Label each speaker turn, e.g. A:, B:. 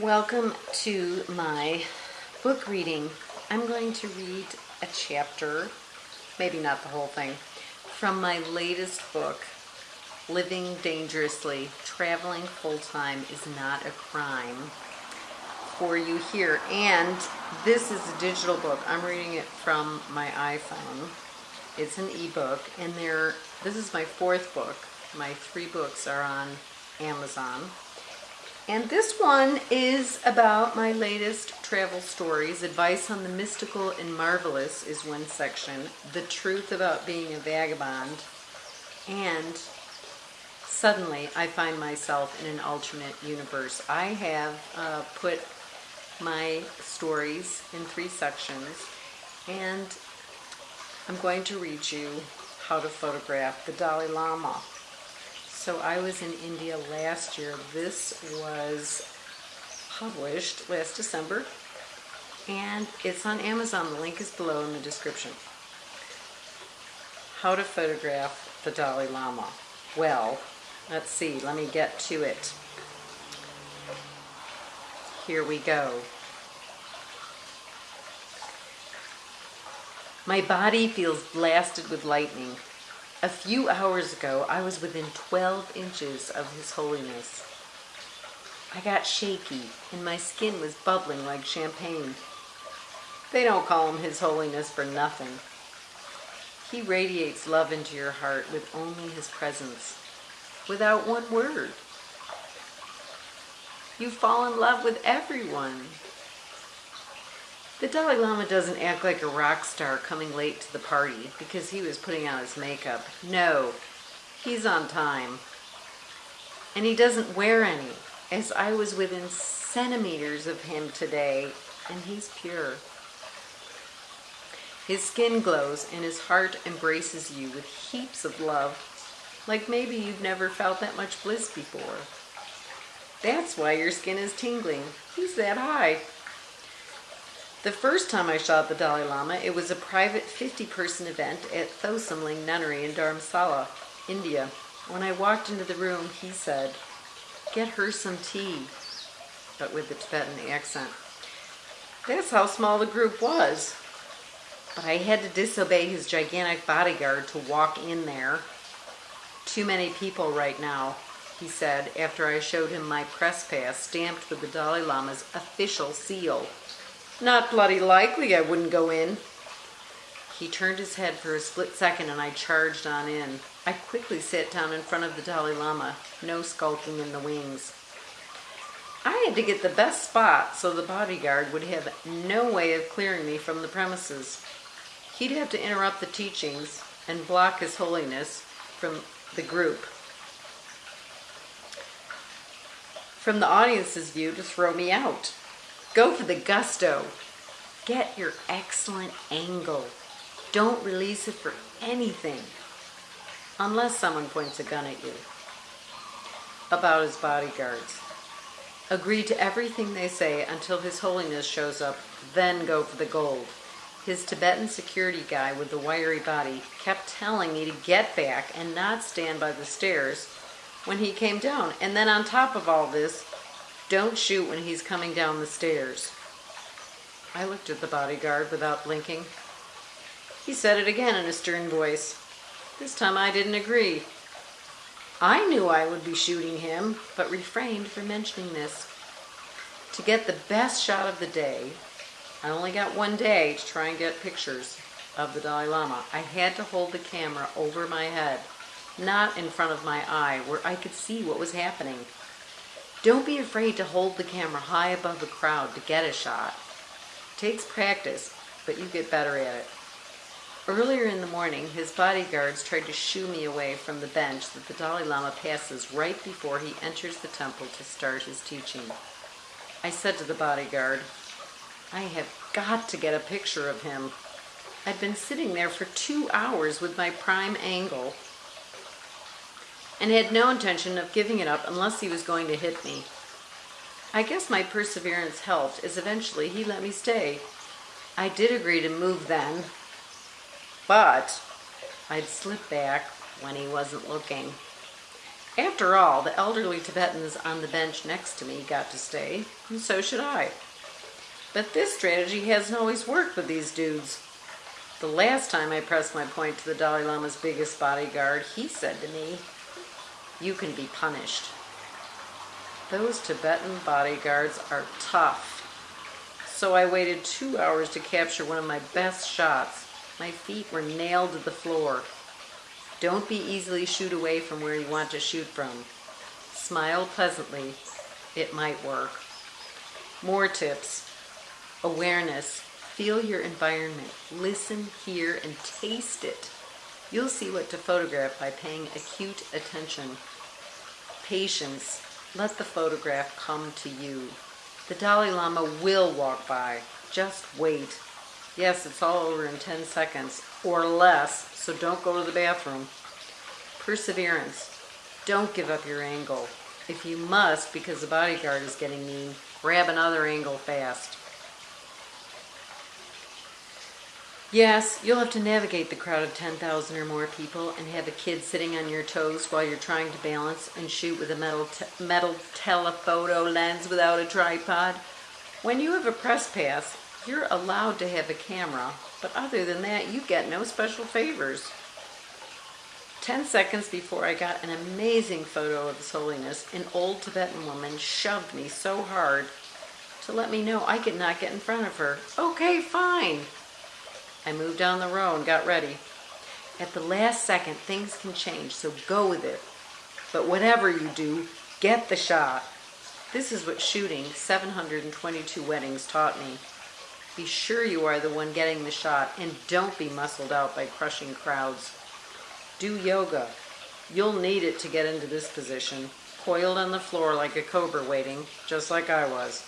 A: Welcome to my book reading. I'm going to read a chapter, maybe not the whole thing, from my latest book, Living Dangerously Traveling Full Time is Not a Crime, for you here. And this is a digital book. I'm reading it from my iPhone. It's an ebook, and there. This is my fourth book. My three books are on Amazon. And this one is about my latest travel stories. Advice on the mystical and marvelous is one section. The truth about being a vagabond. And suddenly I find myself in an alternate universe. I have uh, put my stories in three sections. And I'm going to read you how to photograph the Dalai Lama. So I was in India last year. This was published last December and it's on Amazon. The link is below in the description. How to photograph the Dalai Lama. Well, let's see. Let me get to it. Here we go. My body feels blasted with lightning. A few hours ago, I was within 12 inches of His Holiness. I got shaky, and my skin was bubbling like champagne. They don't call him His Holiness for nothing. He radiates love into your heart with only His presence, without one word. You fall in love with everyone. The Dalai Lama doesn't act like a rock star coming late to the party because he was putting on his makeup. No, he's on time. And he doesn't wear any, as I was within centimeters of him today, and he's pure. His skin glows and his heart embraces you with heaps of love, like maybe you've never felt that much bliss before. That's why your skin is tingling. He's that high. The first time I shot the Dalai Lama, it was a private 50-person event at Thosamling Nunnery in Dharamsala, India. When I walked into the room, he said, get her some tea, but with the Tibetan accent. That's how small the group was. But I had to disobey his gigantic bodyguard to walk in there. Too many people right now, he said after I showed him my press pass stamped with the Dalai Lama's official seal. Not bloody likely I wouldn't go in. He turned his head for a split second and I charged on in. I quickly sat down in front of the Dalai Lama, no skulking in the wings. I had to get the best spot so the bodyguard would have no way of clearing me from the premises. He'd have to interrupt the teachings and block His Holiness from the group. From the audience's view to throw me out. Go for the gusto. Get your excellent angle. Don't release it for anything. Unless someone points a gun at you. About his bodyguards. Agree to everything they say until His Holiness shows up, then go for the gold. His Tibetan security guy with the wiry body kept telling me to get back and not stand by the stairs when he came down. And then on top of all this, don't shoot when he's coming down the stairs. I looked at the bodyguard without blinking. He said it again in a stern voice. This time I didn't agree. I knew I would be shooting him, but refrained from mentioning this. To get the best shot of the day, I only got one day to try and get pictures of the Dalai Lama. I had to hold the camera over my head, not in front of my eye, where I could see what was happening. Don't be afraid to hold the camera high above the crowd to get a shot. It takes practice, but you get better at it. Earlier in the morning, his bodyguards tried to shoo me away from the bench that the Dalai Lama passes right before he enters the temple to start his teaching. I said to the bodyguard, I have got to get a picture of him. I've been sitting there for two hours with my prime angle and had no intention of giving it up unless he was going to hit me. I guess my perseverance helped, as eventually he let me stay. I did agree to move then, but I'd slip back when he wasn't looking. After all, the elderly Tibetans on the bench next to me got to stay, and so should I. But this strategy hasn't always worked with these dudes. The last time I pressed my point to the Dalai Lama's biggest bodyguard, he said to me, You can be punished. Those Tibetan bodyguards are tough. So I waited two hours to capture one of my best shots. My feet were nailed to the floor. Don't be easily shooed away from where you want to shoot from. Smile pleasantly. It might work. More tips. Awareness. Feel your environment. Listen, hear, and taste it. You'll see what to photograph by paying acute attention. Patience. Let the photograph come to you. The Dalai Lama will walk by. Just wait. Yes, it's all over in 10 seconds or less, so don't go to the bathroom. Perseverance. Don't give up your angle. If you must, because the bodyguard is getting mean, grab another angle fast. Yes, you'll have to navigate the crowd of 10,000 or more people and have a kid sitting on your toes while you're trying to balance and shoot with a metal, te- metal telephoto lens without a tripod. When you have a press pass, you're allowed to have a camera, but other than that, you get no special favors. 10 seconds before I got an amazing photo of His Holiness, an old Tibetan woman shoved me so hard to let me know I could not get in front of her. Okay, fine. I moved down the row and got ready. At the last second, things can change, so go with it. But whatever you do, get the shot. This is what shooting 722 weddings taught me. Be sure you are the one getting the shot and don't be muscled out by crushing crowds. Do yoga. You'll need it to get into this position, coiled on the floor like a cobra waiting, just like I was.